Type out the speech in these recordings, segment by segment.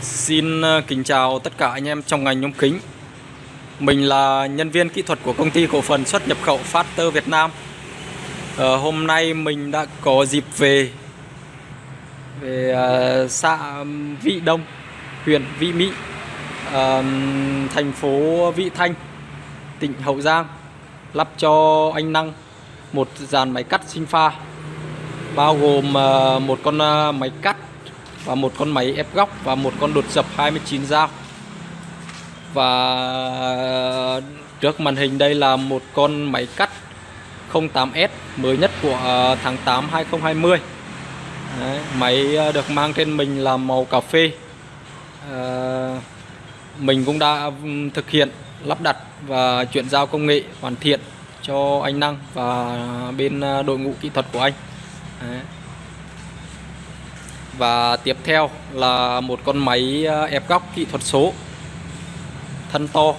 Xin ờ, kính chào tất cả anh em trong ngành nhôm kính. Mình là nhân viên kỹ thuật của công ty cổ phần xuất nhập khẩu Factor Việt Nam. Ờ, Hôm nay mình đã có dịp về Về uh, xã Vị Đông, huyện Vị Mỹ uh, Thành phố Vị Thanh, tỉnh Hậu Giang Lắp cho anh Năng một dàn máy cắt sinh pha Bao gồm uh, một con uh, máy cắt và một con máy ép góc và một con đột dập 29 dao. Và trước màn hình đây là một con máy cắt 08S mới nhất của à, tháng 8 2020 Đấy, máy à, được mang trên mình là màu cà phê. À, mình cũng đã thực hiện lắp đặt và chuyển giao công nghệ hoàn thiện cho anh Năng và bên à, đội ngũ kỹ thuật của anh. Đấy. Và tiếp theo là một con máy ờ, ép góc kỹ thuật số. Thân to.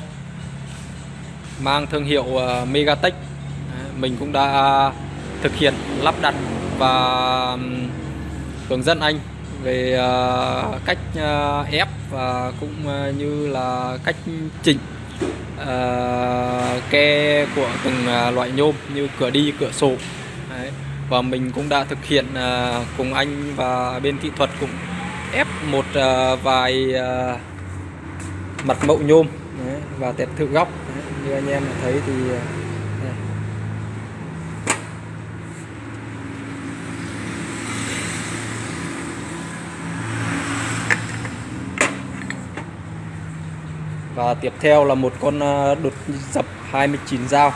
Mang thương hiệu ờ, Megatech. Mình cũng đã thực hiện, lắp đặt và hướng dẫn anh về ờ, cách ép và cũng như là cách chỉnh ke của từng loại nhôm như cửa đi, cửa sổ. Đấy và mình cũng đã thực hiện uh, cùng anh và bên kỹ thuật cũng ép một uh, vài uh, mặt mậu nhôm đấy, và tẹp thử góc đấy, như anh em thấy thì đây. và tiếp theo là một con đột dập 29 dao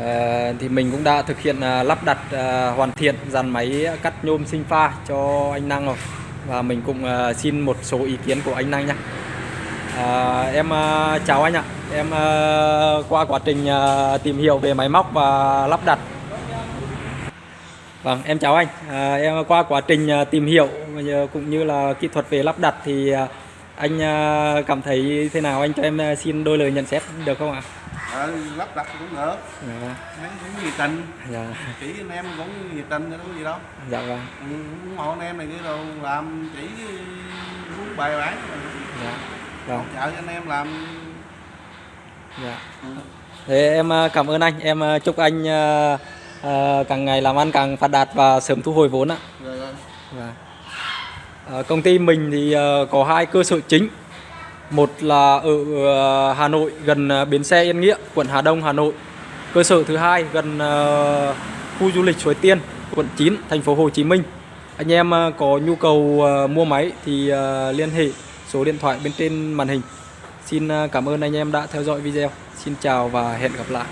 Ờ, thì mình cũng đã thực hiện à, lắp đặt à, hoàn thiện dàn máy cắt nhôm sinh pha cho anh Năng rồi. Và mình cũng à, xin một số ý kiến của anh Năng nhé. Ờ, em chào anh ạ. Em qua quá trình tìm hiểu về máy móc và lắp đặt. Vâng em chào anh. Ờ, em qua quá trình tìm hiểu cũng như là kỹ thuật về lắp đặt thì anh cảm thấy thế nào? Anh cho em xin đôi lời nhận xét được không ạ? Ờ, lắp đặt cũng được. Dạ. mấy cũng nhiệt tình. Dạ. chỉ anh em cũng nhiệt tình chứ có gì đâu. Dạ vâng. Ừ, ủng hộ anh em này kia đâu làm chỉ muốn bài bản. Dạ. Vâng hỗ trợ cho anh em làm. Dạ. Ừ. thế em à, cảm ơn anh. Em à, chúc anh uh, càng ngày làm ăn càng phát đạt và sớm thu hồi vốn ạ. Dạ. uh, công ty mình thì uh, có hai cơ sở chính một là ở ờ, Hà Nội gần ờ, bến xe Yên Nghĩa, quận Hà Đông, Hà Nội. Cơ sở thứ hai gần ờ, khu du lịch Suối Tiên, quận 9, thành phố Hồ Chí Minh. Anh em có nhu cầu mua máy thì liên hệ số điện thoại bên trên màn hình. Xin cảm ơn anh em đã theo dõi video. Xin chào và hẹn gặp lại.